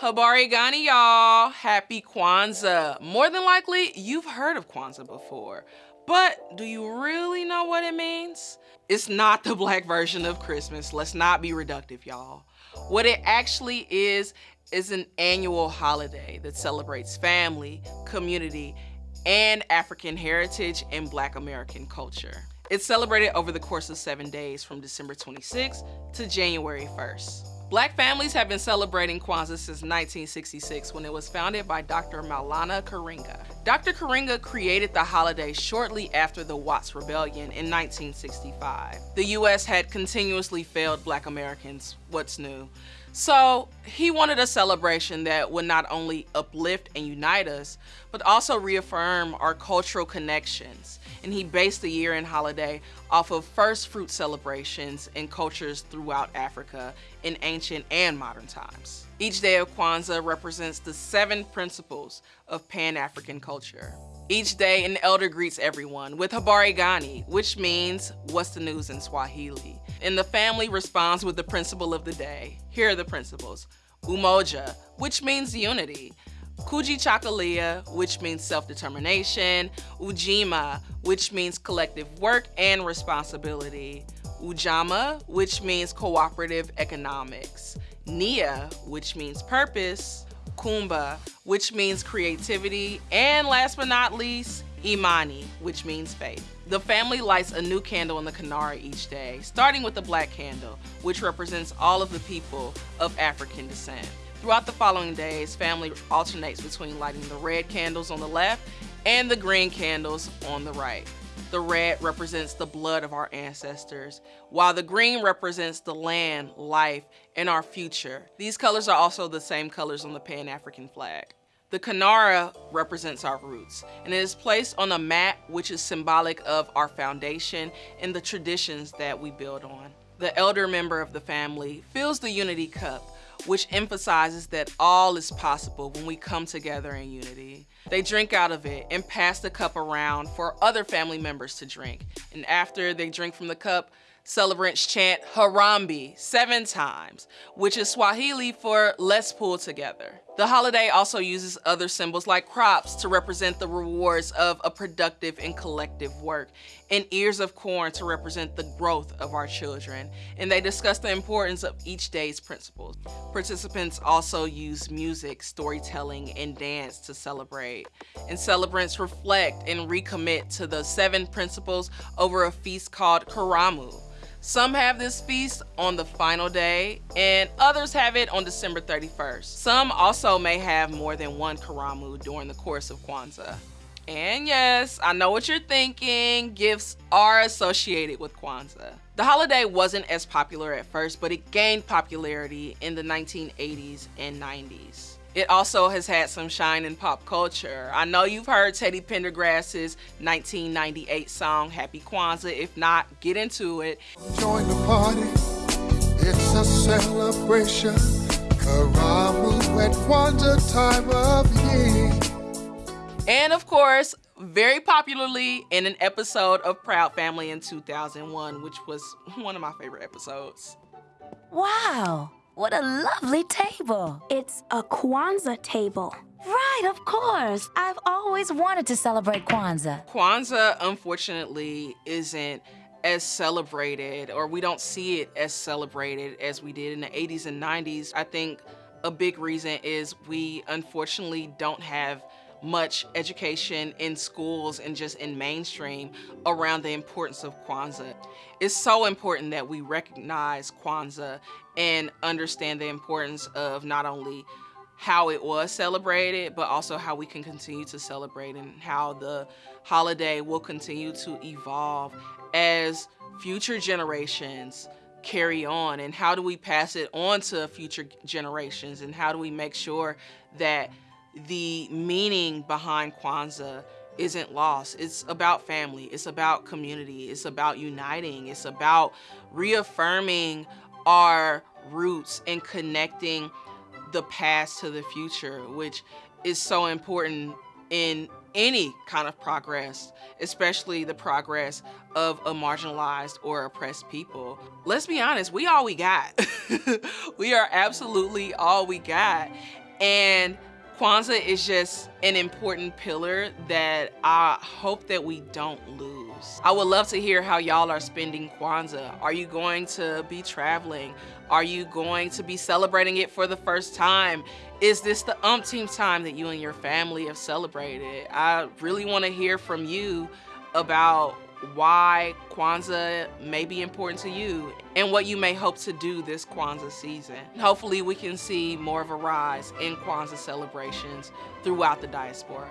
Habari Gani, y'all. Happy Kwanzaa. More than likely, you've heard of Kwanzaa before. But do you really know what it means? It's not the black version of Christmas. Let's not be reductive, y'all. What it actually is, is an annual holiday that celebrates family, community, and African heritage and black American culture. It's celebrated over the course of seven days from December 26th to January 1st. Black families have been celebrating Kwanzaa since 1966 when it was founded by Dr. Maulana Karenga. Dr. Karenga created the holiday shortly after the Watts Rebellion in 1965. The US had continuously failed black Americans, what's new? So he wanted a celebration that would not only uplift and unite us, but also reaffirm our cultural connections. And he based the year-end holiday off of first fruit celebrations in cultures throughout Africa in ancient and modern times. Each day of Kwanzaa represents the seven principles of Pan-African culture. Each day, an elder greets everyone with Habari Gani, which means, what's the news in Swahili? And the family responds with the principle of the day. Here are the principles. Umoja, which means unity. Kujichagulia, which means self-determination. Ujima, which means collective work and responsibility. Ujamaa, which means cooperative economics. Nia, which means purpose. Kuumba, which means creativity. And last but not least, Imani, which means faith. The family lights a new candle in the Kinara each day, starting with the black candle, which represents all of the people of African descent. Throughout the following days, family alternates between lighting the red candles on the left and the green candles on the right. The red represents the blood of our ancestors, while the green represents the land, life, and our future. These colors are also the same colors on the Pan-African flag. The Kinara represents our roots, and it is placed on a mat which is symbolic of our foundation and the traditions that we build on. The elder member of the family fills the unity cup, which emphasizes that all is possible when we come together in unity. They drink out of it and pass the cup around for other family members to drink. And after they drink from the cup, celebrants chant Harambee seven times, which is Swahili for let's pull together. The holiday also uses other symbols like crops to represent the rewards of a productive and collective work, and ears of corn to represent the growth of our children. And they discuss the importance of each day's principles. Participants also use music, storytelling, and dance to celebrate. And celebrants reflect and recommit to the seven principles over a feast called Karamu, some have this feast on the final day and others have it on December 31st. Some also may have more than one Karamu during the course of Kwanzaa. And yes, I know what you're thinking, gifts are associated with Kwanzaa. The holiday wasn't as popular at first, but it gained popularity in the 1980s and 90s. It also has had some shine in pop culture. I know you've heard Teddy Pendergrass's 1998 song, Happy Kwanzaa. If not, get into it. Join the party. It's a celebration. Karamu at Kwanzaa time of year. And of course, very popularly in an episode of Proud Family in 2001, which was one of my favorite episodes. Wow. What a lovely table. It's a Kwanzaa table. Right, of course. I've always wanted to celebrate Kwanzaa. Kwanzaa, unfortunately, isn't as celebrated, or we don't see it as celebrated as we did in the 80s and 90s. I think a big reason is we unfortunately don't have much education in schools and just in mainstream around the importance of Kwanzaa. It's so important that we recognize Kwanzaa and understand the importance of not only how it was celebrated, but also how we can continue to celebrate and how the holiday will continue to evolve as future generations carry on and how do we pass it on to future generations and how do we make sure that the meaning behind Kwanzaa isn't lost. It's about family, it's about community, it's about uniting, it's about reaffirming our roots and connecting the past to the future, which is so important in any kind of progress, especially the progress of a marginalized or oppressed people. Let's be honest, we all we got. we are absolutely all we got. And Kwanzaa is just an important pillar that I hope that we don't lose. I would love to hear how y'all are spending Kwanzaa. Are you going to be traveling? Are you going to be celebrating it for the first time? Is this the umpteenth time that you and your family have celebrated? I really want to hear from you about why Kwanzaa may be important to you and what you may hope to do this Kwanzaa season. Hopefully we can see more of a rise in Kwanzaa celebrations throughout the diaspora.